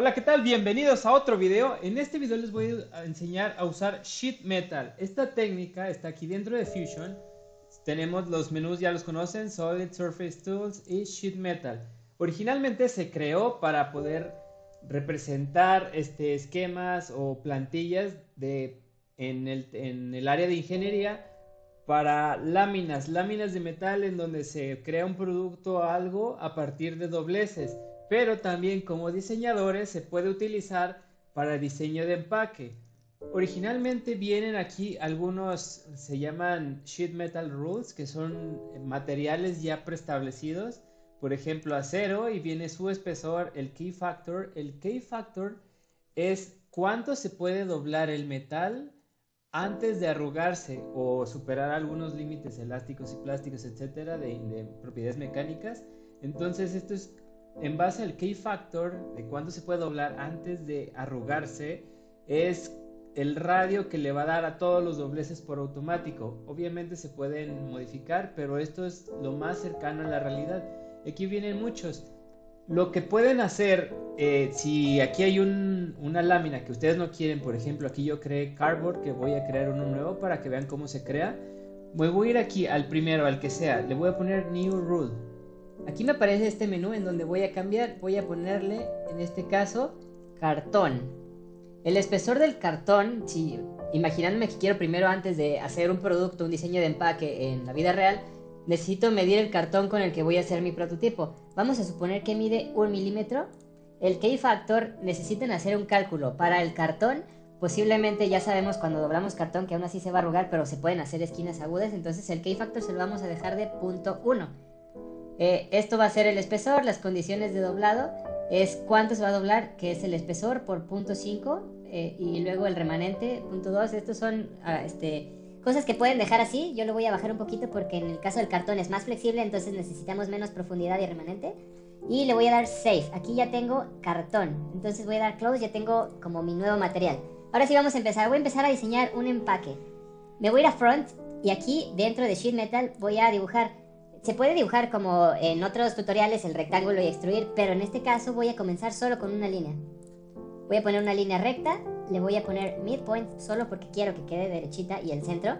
Hola, ¿qué tal? Bienvenidos a otro video. En este video les voy a enseñar a usar Sheet Metal. Esta técnica está aquí dentro de Fusion. Tenemos los menús, ya los conocen, Solid, Surface Tools y Sheet Metal. Originalmente se creó para poder representar este, esquemas o plantillas de, en, el, en el área de ingeniería para láminas, láminas de metal en donde se crea un producto o algo a partir de dobleces pero también como diseñadores se puede utilizar para diseño de empaque. Originalmente vienen aquí algunos, se llaman sheet metal rules, que son materiales ya preestablecidos, por ejemplo acero, y viene su espesor, el key factor. El key factor es cuánto se puede doblar el metal antes de arrugarse o superar algunos límites elásticos y plásticos, etcétera, de, de propiedades mecánicas. Entonces, esto es en base al key factor de cuándo se puede doblar antes de arrugarse, es el radio que le va a dar a todos los dobleces por automático. Obviamente se pueden modificar, pero esto es lo más cercano a la realidad. Aquí vienen muchos. Lo que pueden hacer, eh, si aquí hay una lámina que ustedes no quieren, por ejemplo, aquí yo creé cardboard, que voy a crear uno nuevo para que vean cómo se crea. Me voy a ir aquí al primero, al que sea. Le voy a poner New Rule Aquí me aparece este menú en donde voy a cambiar, voy a ponerle en este caso cartón. El espesor del cartón, si imaginándome que quiero primero antes de hacer un producto, un diseño de empaque en la vida real, necesito medir el cartón con el que voy a hacer mi prototipo. Vamos a suponer que mide un milímetro. El key factor necesitan hacer un cálculo para el cartón. Posiblemente ya sabemos cuando doblamos cartón que aún así se va a arrugar, pero se pueden hacer esquinas agudas. Entonces el key factor se lo vamos a dejar de punto 1 eh, esto va a ser el espesor, las condiciones de doblado es cuánto se va a doblar, que es el espesor por punto 5 eh, y luego el remanente, punto 2. Estos son ah, este, cosas que pueden dejar así. Yo lo voy a bajar un poquito porque en el caso del cartón es más flexible, entonces necesitamos menos profundidad y remanente. Y le voy a dar save. Aquí ya tengo cartón, entonces voy a dar close, ya tengo como mi nuevo material. Ahora sí vamos a empezar. Voy a empezar a diseñar un empaque. Me voy a ir a front y aquí dentro de sheet metal voy a dibujar se puede dibujar como en otros tutoriales el rectángulo y extruir, pero en este caso voy a comenzar solo con una línea. Voy a poner una línea recta, le voy a poner midpoint solo porque quiero que quede derechita y el centro.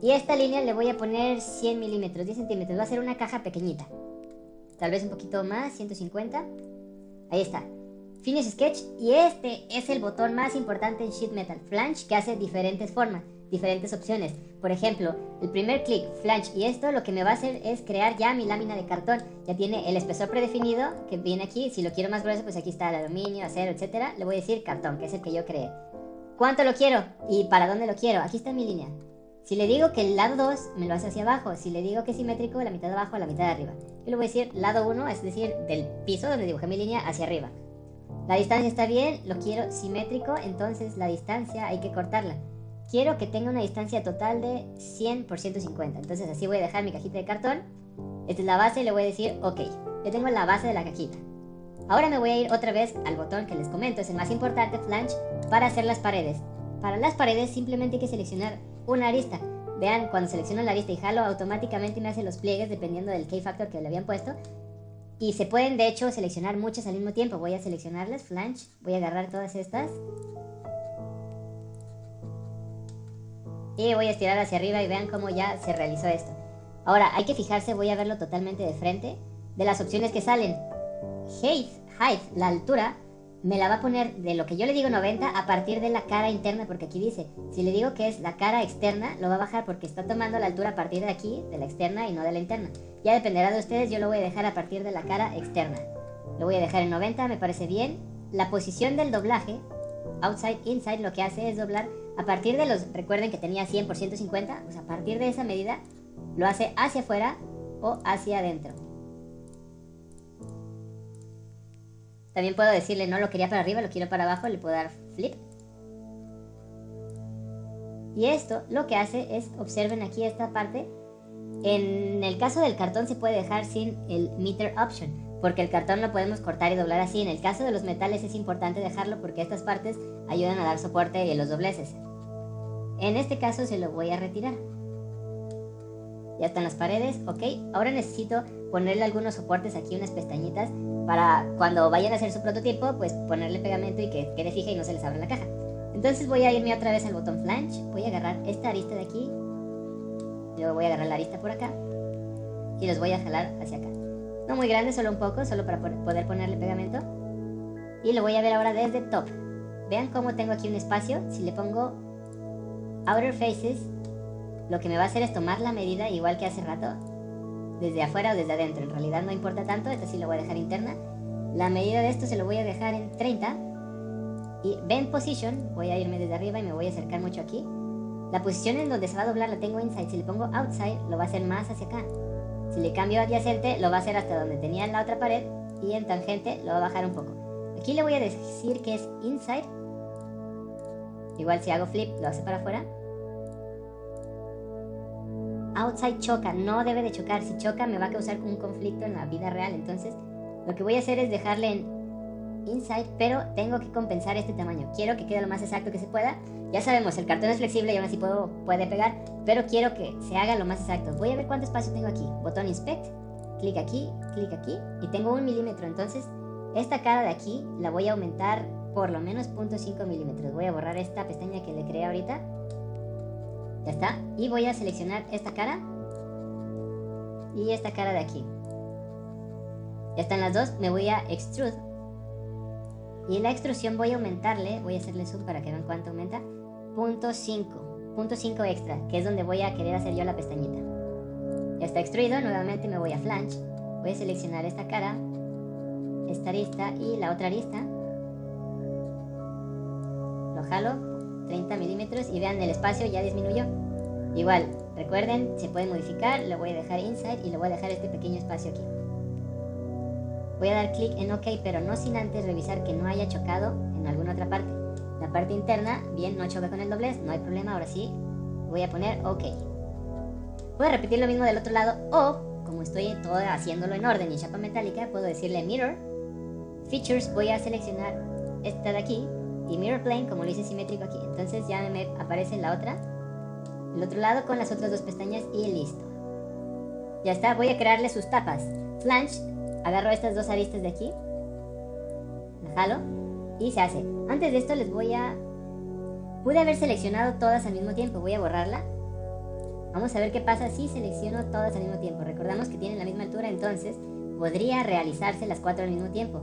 Y esta línea le voy a poner 100 milímetros, 10 centímetros, va a ser una caja pequeñita. Tal vez un poquito más, 150. Ahí está. Finish Sketch y este es el botón más importante en Sheet Metal, Flange, que hace diferentes formas diferentes opciones. Por ejemplo, el primer clic, flange, y esto lo que me va a hacer es crear ya mi lámina de cartón. Ya tiene el espesor predefinido que viene aquí. Si lo quiero más grueso, pues aquí está el aluminio, acero, etcétera. Le voy a decir cartón, que es el que yo creé. ¿Cuánto lo quiero? ¿Y para dónde lo quiero? Aquí está mi línea. Si le digo que el lado 2 me lo hace hacia abajo, si le digo que es simétrico, la mitad de abajo, la mitad de arriba. Yo le voy a decir lado 1, es decir, del piso donde dibujé mi línea hacia arriba. La distancia está bien, lo quiero simétrico, entonces la distancia hay que cortarla quiero que tenga una distancia total de 100 por 150. Entonces así voy a dejar mi cajita de cartón. Esta es la base y le voy a decir, ok, ya tengo la base de la cajita. Ahora me voy a ir otra vez al botón que les comento, es el más importante, flange, para hacer las paredes. Para las paredes simplemente hay que seleccionar una arista. Vean, cuando selecciono la arista y jalo, automáticamente me hace los pliegues dependiendo del key factor que le habían puesto. Y se pueden de hecho seleccionar muchas al mismo tiempo. Voy a seleccionarlas, flange, voy a agarrar todas estas y voy a estirar hacia arriba y vean cómo ya se realizó esto. Ahora, hay que fijarse, voy a verlo totalmente de frente, de las opciones que salen. Height, height, la altura, me la va a poner de lo que yo le digo 90 a partir de la cara interna, porque aquí dice, si le digo que es la cara externa, lo va a bajar porque está tomando la altura a partir de aquí, de la externa y no de la interna. Ya dependerá de ustedes, yo lo voy a dejar a partir de la cara externa. Lo voy a dejar en 90, me parece bien. La posición del doblaje, outside, inside, lo que hace es doblar a partir de los, recuerden que tenía 100 por 150, pues a partir de esa medida lo hace hacia afuera o hacia adentro. También puedo decirle no lo quería para arriba, lo quiero para abajo, le puedo dar flip. Y esto lo que hace es, observen aquí esta parte, en el caso del cartón se puede dejar sin el meter option porque el cartón lo podemos cortar y doblar así. En el caso de los metales es importante dejarlo porque estas partes ayudan a dar soporte y los dobleces. En este caso se lo voy a retirar. Ya están las paredes, ok. Ahora necesito ponerle algunos soportes aquí, unas pestañitas, para cuando vayan a hacer su prototipo, pues ponerle pegamento y que quede fija y no se les abra la caja. Entonces voy a irme otra vez al botón flange, voy a agarrar esta arista de aquí, luego voy a agarrar la arista por acá y los voy a jalar hacia acá. No muy grande, solo un poco, solo para poder ponerle pegamento. Y lo voy a ver ahora desde top. Vean cómo tengo aquí un espacio. Si le pongo Outer Faces, lo que me va a hacer es tomar la medida igual que hace rato. Desde afuera o desde adentro. En realidad no importa tanto. Esta sí lo voy a dejar interna. La medida de esto se lo voy a dejar en 30. Y Bend Position, voy a irme desde arriba y me voy a acercar mucho aquí. La posición en donde se va a doblar la tengo inside. Si le pongo outside, lo va a hacer más hacia acá. Si le cambio adyacente, lo va a hacer hasta donde tenía en la otra pared. Y en tangente, lo va a bajar un poco. Aquí le voy a decir que es inside. Igual si hago flip, lo hace para afuera. Outside choca, no debe de chocar. Si choca me va a causar un conflicto en la vida real. Entonces, lo que voy a hacer es dejarle en inside, pero tengo que compensar este tamaño. Quiero que quede lo más exacto que se pueda. Ya sabemos, el cartón es flexible y aún así puedo, puede pegar, pero quiero que se haga lo más exacto. Voy a ver cuánto espacio tengo aquí. Botón inspect, clic aquí, clic aquí y tengo un milímetro. Entonces, esta cara de aquí la voy a aumentar por lo menos 0.5 milímetros. Voy a borrar esta pestaña que le creé ahorita. Ya está. Y voy a seleccionar esta cara y esta cara de aquí. Ya están las dos. Me voy a extrude y en la extrusión voy a aumentarle, voy a hacerle zoom para que vean cuánto aumenta, punto 5, punto 5 extra, que es donde voy a querer hacer yo la pestañita. Ya está extruido, nuevamente me voy a flange, voy a seleccionar esta cara, esta arista y la otra arista. Lo jalo, 30 milímetros y vean el espacio ya disminuyó. Igual, recuerden, se puede modificar, lo voy a dejar inside y le voy a dejar este pequeño espacio aquí. Voy a dar clic en OK, pero no sin antes revisar que no haya chocado en alguna otra parte. La parte interna, bien, no choca con el doblez, no hay problema, ahora sí, voy a poner OK. Puedo repetir lo mismo del otro lado o, como estoy todo haciéndolo en orden y chapa metálica, puedo decirle Mirror, Features, voy a seleccionar esta de aquí y Mirror Plane como lo hice simétrico aquí. Entonces ya me aparece la otra, el otro lado con las otras dos pestañas y listo. Ya está, voy a crearle sus tapas. Flange agarro estas dos aristas de aquí, la jalo y se hace. Antes de esto les voy a... Pude haber seleccionado todas al mismo tiempo, voy a borrarla. Vamos a ver qué pasa si selecciono todas al mismo tiempo. Recordamos que tienen la misma altura, entonces podría realizarse las cuatro al mismo tiempo.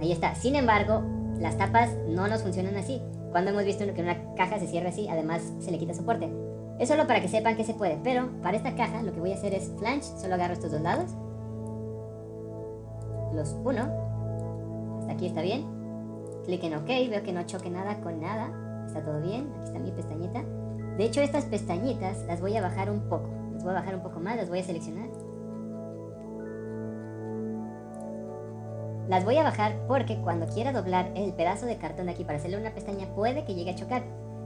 Ahí está. Sin embargo, las tapas no nos funcionan así. Cuando hemos visto que una caja se cierra así, además se le quita soporte. Es solo para que sepan que se puede, pero para esta caja lo que voy a hacer es flange, solo agarro estos dos lados los 1. Hasta aquí está bien. Clic en OK, veo que no choque nada con nada. Está todo bien. Aquí está mi pestañita. De hecho, estas pestañitas las voy a bajar un poco. Las voy a bajar un poco más, las voy a seleccionar. Las voy a bajar porque cuando quiera doblar el pedazo de cartón de aquí para hacerle una pestaña puede que llegue a chocar.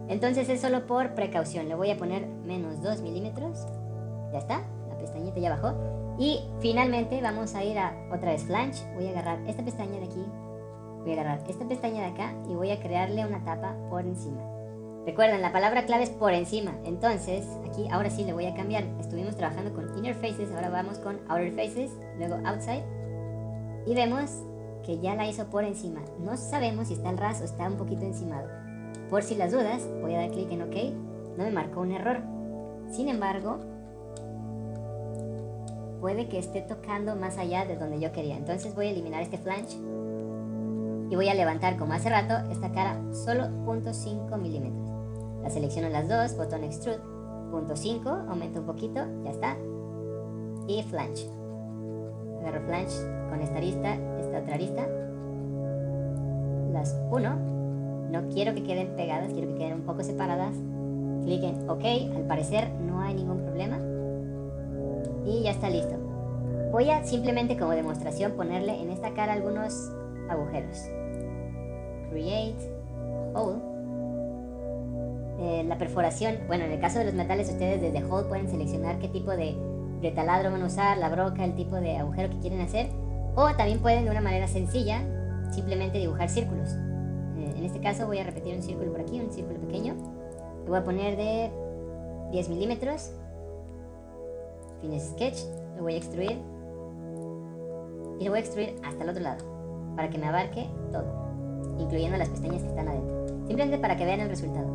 Entonces es solo por precaución. Le voy a poner menos 2 milímetros. Ya está, la pestañita ya bajó. Y finalmente vamos a ir a otra vez flange. Voy a agarrar esta pestaña de aquí. Voy a agarrar esta pestaña de acá y voy a crearle una tapa por encima. Recuerden, la palabra clave es por encima. Entonces, aquí ahora sí le voy a cambiar. Estuvimos trabajando con inner faces, ahora vamos con outer faces, luego outside. Y vemos que ya la hizo por encima. No sabemos si está al ras o está un poquito encimado. Por si las dudas, voy a dar clic en OK. No me marcó un error. Sin embargo, puede que esté tocando más allá de donde yo quería. Entonces voy a eliminar este flange y voy a levantar como hace rato esta cara solo 0.5 milímetros. La selecciono las dos, botón extrude, 0.5, aumento un poquito, ya está. Y flange. Con esta arista, esta otra arista. Las 1, no quiero que queden pegadas, quiero que queden un poco separadas. Clic en OK, al parecer no hay ningún problema y ya está listo. Voy a simplemente como demostración ponerle en esta cara algunos agujeros. Create hole. Eh, la perforación, bueno, en el caso de los metales ustedes desde hole pueden seleccionar qué tipo de, de taladro van a usar, la broca, el tipo de agujero que quieren hacer. O también pueden de una manera sencilla simplemente dibujar círculos. Eh, en este caso voy a repetir un círculo por aquí, un círculo pequeño. Lo voy a poner de 10 milímetros Finish Sketch, lo voy a extruir y lo voy a extruir hasta el otro lado para que me abarque todo, incluyendo las pestañas que están adentro, simplemente para que vean el resultado.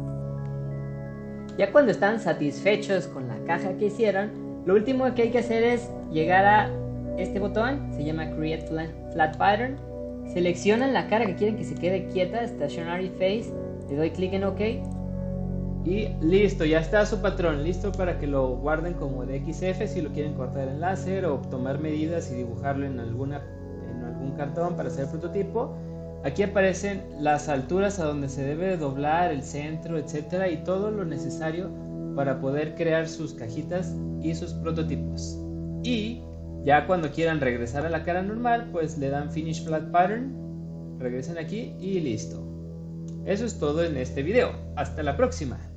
Ya cuando están satisfechos con la caja que hicieron, lo último que hay que hacer es llegar a este botón, se llama Create Flat Pattern, seleccionan la cara que quieren que se quede quieta, Stationary Face, le doy clic en OK. Y listo, ya está su patrón, listo para que lo guarden como de XF si lo quieren cortar en láser o tomar medidas y dibujarlo en, alguna, en algún cartón para hacer el prototipo. Aquí aparecen las alturas a donde se debe doblar, el centro, etcétera, y todo lo necesario para poder crear sus cajitas y sus prototipos. Y ya cuando quieran regresar a la cara normal, pues le dan Finish Flat Pattern, regresen aquí y listo. Eso es todo en este video. Hasta la próxima.